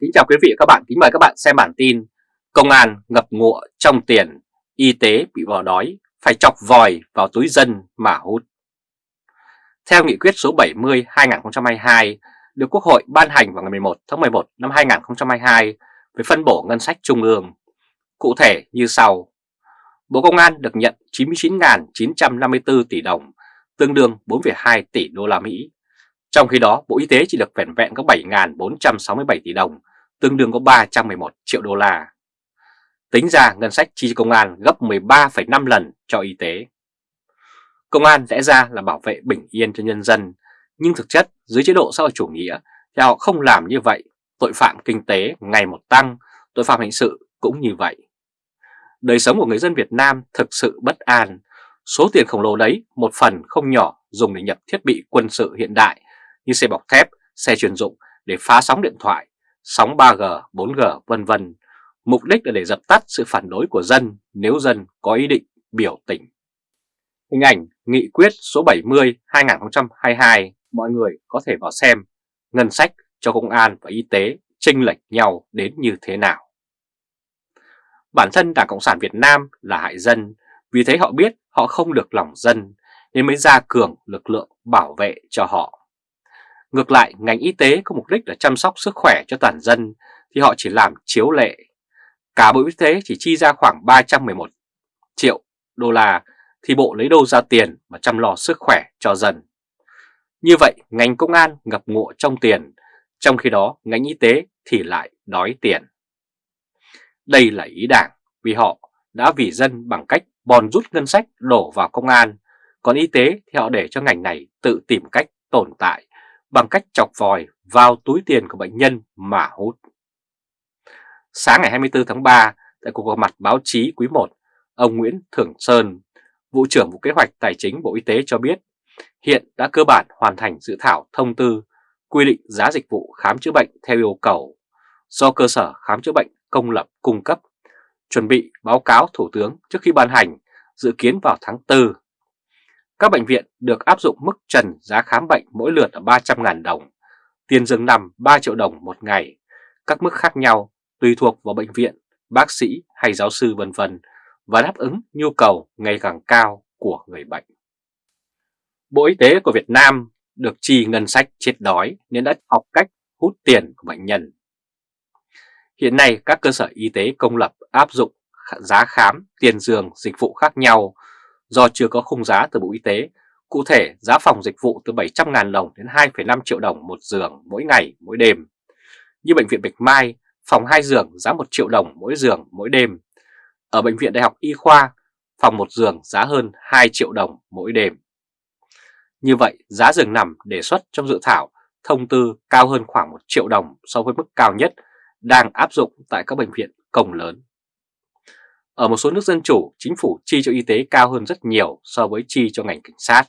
Kính chào quý vị và các bạn, kính mời các bạn xem bản tin Công an ngập ngụa trong tiền, y tế bị bỏ đói, phải chọc vòi vào túi dân mà hút. Theo nghị quyết số 70-2022 được Quốc hội ban hành vào ngày 11 tháng 11 năm 2022 về phân bổ ngân sách trung ương. Cụ thể như sau. Bộ Công an được nhận 99.954 tỷ đồng, tương đương 4,2 tỷ đô la Mỹ. Trong khi đó, Bộ Y tế chỉ được vẹn vẹn có 7.467 tỷ đồng, tương đương có 311 triệu đô la. Tính ra ngân sách chi công an gấp 13,5 lần cho y tế. Công an lẽ ra là bảo vệ bình yên cho nhân dân, nhưng thực chất dưới chế độ xã hội chủ nghĩa thì họ không làm như vậy. Tội phạm kinh tế ngày một tăng, tội phạm hình sự cũng như vậy. Đời sống của người dân Việt Nam thực sự bất an. Số tiền khổng lồ đấy một phần không nhỏ dùng để nhập thiết bị quân sự hiện đại như xe bọc thép, xe chuyên dụng để phá sóng điện thoại, sóng 3G, 4G vân vân. Mục đích là để dập tắt sự phản đối của dân nếu dân có ý định biểu tình. Hình ảnh Nghị quyết số 70-2022 mọi người có thể vào xem ngân sách cho công an và y tế chênh lệch nhau đến như thế nào. Bản thân Đảng Cộng sản Việt Nam là hại dân, vì thế họ biết họ không được lòng dân nên mới ra cường lực lượng bảo vệ cho họ. Ngược lại, ngành y tế có mục đích là chăm sóc sức khỏe cho toàn dân thì họ chỉ làm chiếu lệ. Cả Bộ Y tế chỉ chi ra khoảng 311 triệu đô la thì Bộ lấy đâu ra tiền mà chăm lo sức khỏe cho dân. Như vậy, ngành công an ngập ngụa trong tiền, trong khi đó ngành y tế thì lại đói tiền. Đây là ý đảng vì họ đã vì dân bằng cách bòn rút ngân sách đổ vào công an, còn y tế thì họ để cho ngành này tự tìm cách tồn tại bằng cách chọc vòi vào túi tiền của bệnh nhân mà hút. Sáng ngày 24 tháng 3, tại cuộc gặp mặt báo chí quý 1, ông Nguyễn Thưởng Sơn, Vụ trưởng Vụ Kế hoạch Tài chính Bộ Y tế cho biết hiện đã cơ bản hoàn thành dự thảo thông tư quy định giá dịch vụ khám chữa bệnh theo yêu cầu do cơ sở khám chữa bệnh công lập cung cấp, chuẩn bị báo cáo Thủ tướng trước khi ban hành, dự kiến vào tháng 4 các bệnh viện được áp dụng mức trần giá khám bệnh mỗi lượt là 300.000 đồng, tiền giường nằm 3 triệu đồng một ngày, các mức khác nhau tùy thuộc vào bệnh viện, bác sĩ hay giáo sư vân vân và đáp ứng nhu cầu ngày càng cao của người bệnh. Bộ Y tế của Việt Nam được chi ngân sách chết đói nên đã học cách hút tiền của bệnh nhân. Hiện nay các cơ sở y tế công lập áp dụng giá khám, tiền giường, dịch vụ khác nhau do chưa có khung giá từ Bộ Y tế. Cụ thể, giá phòng dịch vụ từ 700.000 đồng đến 2,5 triệu đồng một giường mỗi ngày, mỗi đêm. Như Bệnh viện Bạch Mai, phòng 2 giường giá 1 triệu đồng mỗi giường, mỗi đêm. Ở Bệnh viện Đại học Y Khoa, phòng 1 giường giá hơn 2 triệu đồng mỗi đêm. Như vậy, giá giường nằm đề xuất trong dự thảo thông tư cao hơn khoảng 1 triệu đồng so với mức cao nhất đang áp dụng tại các bệnh viện công lớn. Ở một số nước dân chủ, chính phủ chi cho y tế cao hơn rất nhiều so với chi cho ngành cảnh sát.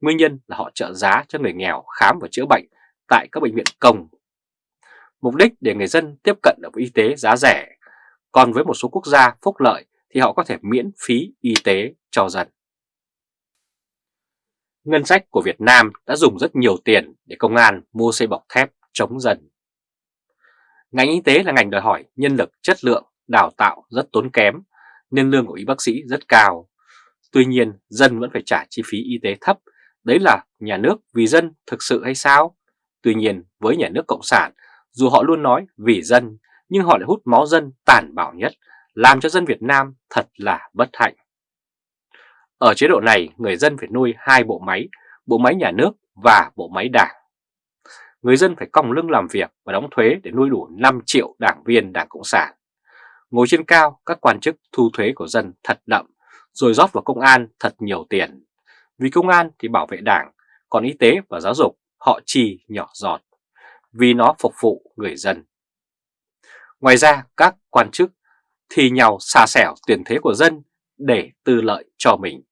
Nguyên nhân là họ trợ giá cho người nghèo khám và chữa bệnh tại các bệnh viện công. Mục đích để người dân tiếp cận được với y tế giá rẻ, còn với một số quốc gia phúc lợi thì họ có thể miễn phí y tế cho dân. Ngân sách của Việt Nam đã dùng rất nhiều tiền để công an mua xây bọc thép chống dân. Ngành y tế là ngành đòi hỏi nhân lực chất lượng đào tạo rất tốn kém nên lương của y bác sĩ rất cao. Tuy nhiên dân vẫn phải trả chi phí y tế thấp, đấy là nhà nước vì dân thực sự hay sao? Tuy nhiên với nhà nước Cộng sản, dù họ luôn nói vì dân, nhưng họ lại hút máu dân tàn bạo nhất, làm cho dân Việt Nam thật là bất hạnh. Ở chế độ này, người dân phải nuôi hai bộ máy, bộ máy nhà nước và bộ máy đảng. Người dân phải còng lưng làm việc và đóng thuế để nuôi đủ 5 triệu đảng viên Đảng Cộng sản. Ngồi trên cao, các quan chức thu thuế của dân thật đậm, rồi rót vào công an thật nhiều tiền. Vì công an thì bảo vệ đảng, còn y tế và giáo dục họ chi nhỏ giọt, vì nó phục vụ người dân. Ngoài ra, các quan chức thì nhau xà xẻo tiền thế của dân để tư lợi cho mình.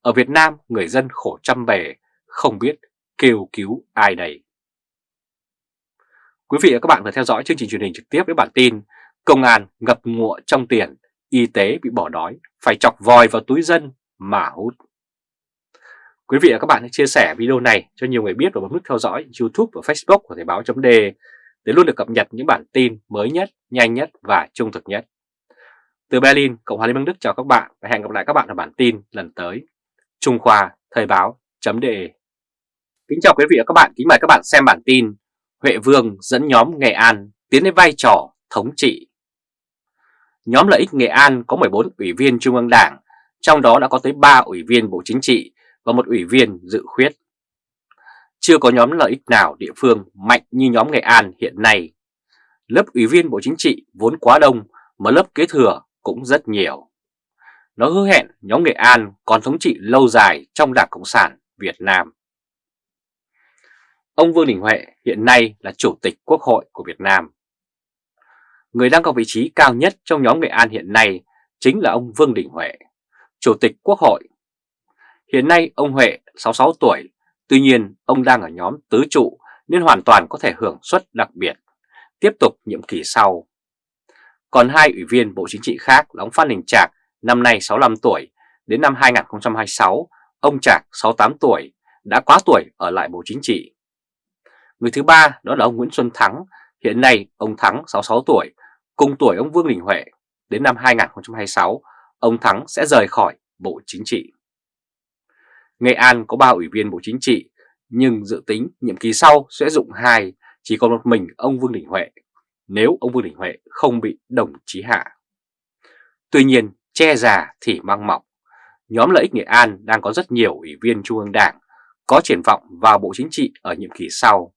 Ở Việt Nam, người dân khổ trăm bề, không biết kêu cứu ai đây. Quý vị và các bạn vừa theo dõi chương trình truyền hình trực tiếp với bản tin Công an ngập ngụa trong tiền, y tế bị bỏ đói, phải chọc vòi vào túi dân mà hút. Quý vị và các bạn hãy chia sẻ video này cho nhiều người biết và bấm nút theo dõi YouTube và Facebook của Thời báo .d để luôn được cập nhật những bản tin mới nhất, nhanh nhất và trung thực nhất. Từ Berlin, Cộng hòa Liên bang Đức chào các bạn và hẹn gặp lại các bạn ở bản tin lần tới. Trung Khoa Thời Báo Chấm Đề Kính chào quý vị và các bạn, kính mời các bạn xem bản tin Huệ Vương dẫn nhóm Nghệ An tiến đến vai trò thống trị. Nhóm lợi ích Nghệ An có 14 ủy viên Trung ương Đảng, trong đó đã có tới 3 ủy viên Bộ Chính trị và một ủy viên dự khuyết. Chưa có nhóm lợi ích nào địa phương mạnh như nhóm Nghệ An hiện nay. Lớp ủy viên Bộ Chính trị vốn quá đông mà lớp kế thừa cũng rất nhiều. Nó hứa hẹn nhóm Nghệ An còn thống trị lâu dài trong Đảng Cộng sản Việt Nam. Ông Vương Đình Huệ hiện nay là Chủ tịch Quốc hội của Việt Nam. Người đang có vị trí cao nhất trong nhóm Nghệ An hiện nay chính là ông Vương Đình Huệ, Chủ tịch Quốc hội. Hiện nay ông Huệ 66 tuổi, tuy nhiên ông đang ở nhóm tứ trụ nên hoàn toàn có thể hưởng suất đặc biệt, tiếp tục nhiệm kỳ sau. Còn hai ủy viên Bộ Chính trị khác là ông Phan Đình Trạc, năm nay 65 tuổi, đến năm 2026, ông Trạc 68 tuổi, đã quá tuổi ở lại Bộ Chính trị. Người thứ ba đó là ông Nguyễn Xuân Thắng, hiện nay ông Thắng 66 tuổi, cùng tuổi ông Vương Đình Huệ. Đến năm 2026, ông Thắng sẽ rời khỏi Bộ Chính trị. Nghệ An có 3 ủy viên Bộ Chính trị, nhưng dự tính nhiệm kỳ sau sẽ dụng hai, chỉ còn một mình ông Vương Đình Huệ, nếu ông Vương Đình Huệ không bị đồng chí hạ. Tuy nhiên, che già thì mang mọc. Nhóm lợi ích Nghệ An đang có rất nhiều ủy viên Trung ương Đảng có triển vọng vào Bộ Chính trị ở nhiệm kỳ sau.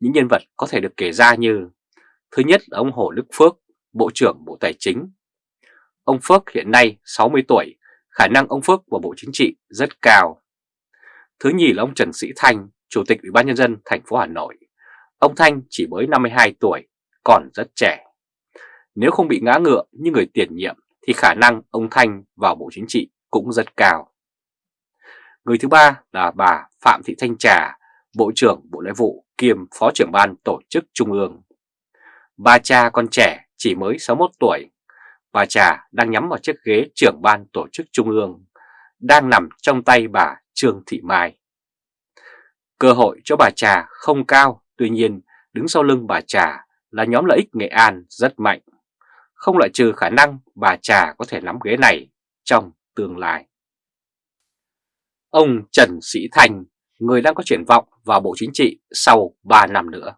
Những nhân vật có thể được kể ra như Thứ nhất là ông Hồ Đức Phước, Bộ trưởng Bộ Tài chính. Ông Phước hiện nay 60 tuổi, khả năng ông Phước vào Bộ Chính trị rất cao. Thứ nhì là ông Trần Sĩ Thanh, Chủ tịch Ủy ban Nhân dân thành phố Hà Nội. Ông Thanh chỉ mới 52 tuổi, còn rất trẻ. Nếu không bị ngã ngựa như người tiền nhiệm thì khả năng ông Thanh vào Bộ Chính trị cũng rất cao. Người thứ ba là bà Phạm Thị Thanh Trà, Bộ trưởng Bộ Nội vụ kiêm Phó trưởng ban Tổ chức Trung ương. Bà cha còn trẻ chỉ mới 61 tuổi. Bà Trà đang nhắm vào chiếc ghế trưởng ban Tổ chức Trung ương, đang nằm trong tay bà Trương Thị Mai. Cơ hội cho bà Trà không cao, tuy nhiên đứng sau lưng bà Trà là nhóm lợi ích Nghệ An rất mạnh. Không loại trừ khả năng bà Trà có thể nắm ghế này trong tương lai. Ông Trần Sĩ Thành, người đang có triển vọng vào Bộ Chính trị sau 3 năm nữa.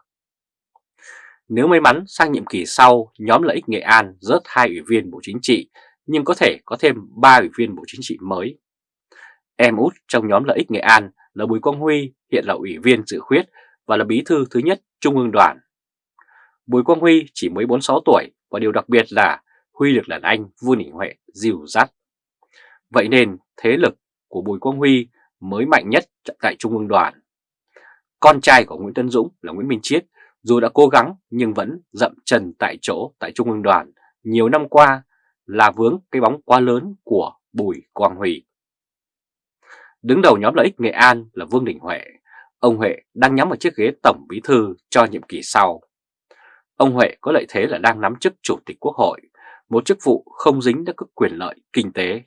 Nếu may mắn sang nhiệm kỳ sau, nhóm lợi ích Nghệ An rớt hai ủy viên Bộ Chính trị, nhưng có thể có thêm 3 ủy viên Bộ Chính trị mới. Em út trong nhóm lợi ích Nghệ An là Bùi Quang Huy, hiện là ủy viên dự khuyết và là bí thư thứ nhất Trung ương đoàn. Bùi Quang Huy chỉ mới 46 tuổi và điều đặc biệt là Huy được đàn anh vua Đình Huệ dìu dắt. Vậy nên thế lực của Bùi Quang Huy mới mạnh nhất tại Trung ương đoàn. Con trai của Nguyễn Tân Dũng là Nguyễn Minh Chiết dù đã cố gắng nhưng vẫn dậm chân tại chỗ tại Trung ương đoàn nhiều năm qua là vướng cái bóng quá lớn của Bùi Quang Huy. Đứng đầu nhóm lợi ích Nghệ An là Vương Đình Huệ. Ông Huệ đang nhắm vào chiếc ghế tổng bí thư cho nhiệm kỳ sau. Ông Huệ có lợi thế là đang nắm chức chủ tịch quốc hội, một chức vụ không dính đến các quyền lợi kinh tế.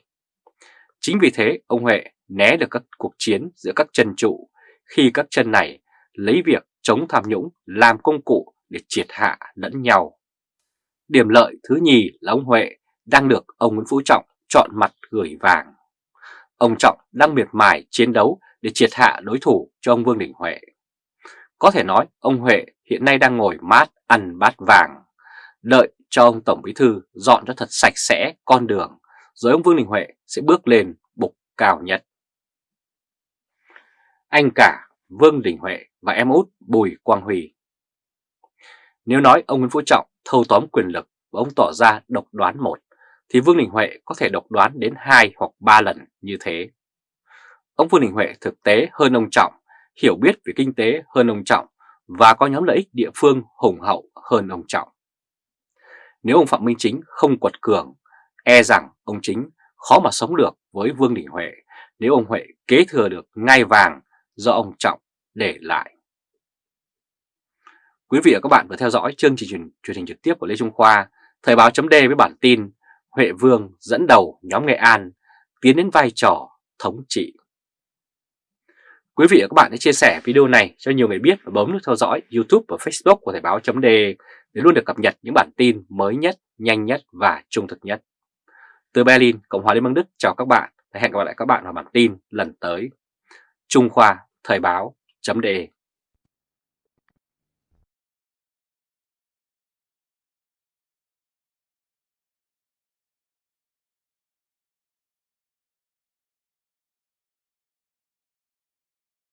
Chính vì thế ông Huệ né được các cuộc chiến giữa các chân trụ khi các chân này lấy việc chống tham nhũng làm công cụ để triệt hạ lẫn nhau. Điểm lợi thứ nhì là ông Huệ đang được ông Nguyễn Phú Trọng chọn mặt gửi vàng. Ông Trọng đang miệt mài chiến đấu để triệt hạ đối thủ cho ông Vương Đình Huệ. Có thể nói ông Huệ hiện nay đang ngồi mát ăn bát vàng, đợi cho ông Tổng Bí Thư dọn cho thật sạch sẽ con đường, rồi ông Vương Đình Huệ sẽ bước lên bục cao nhất. Anh cả Vương Đình Huệ và em út Bùi Quang Huy. Nếu nói ông Nguyễn Phú Trọng thâu tóm quyền lực và ông tỏ ra độc đoán một, thì Vương Đình Huệ có thể độc đoán đến hai hoặc ba lần như thế. Ông Vương Đình Huệ thực tế hơn ông Trọng, hiểu biết về kinh tế hơn ông Trọng và có nhóm lợi ích địa phương hùng hậu hơn ông Trọng. Nếu ông Phạm Minh Chính không quật cường, e rằng ông Chính khó mà sống được với Vương Đình Huệ nếu ông Huệ kế thừa được ngai vàng do ông Trọng để lại. Quý vị và các bạn vừa theo dõi chương trình truyền, truyền hình trực tiếp của Lê Trung Khoa, Thời báo chấm với bản tin Huệ Vương dẫn đầu nhóm Nghệ An tiến đến vai trò thống trị. Quý vị và các bạn hãy chia sẻ video này cho nhiều người biết và bấm nút theo dõi YouTube và Facebook của Thời báo chấm để luôn được cập nhật những bản tin mới nhất, nhanh nhất và trung thực nhất. Từ Berlin, Cộng hòa Liên bang Đức chào các bạn và hẹn gặp lại các bạn vào bản tin lần tới. Trung Khoa Thời báo chấm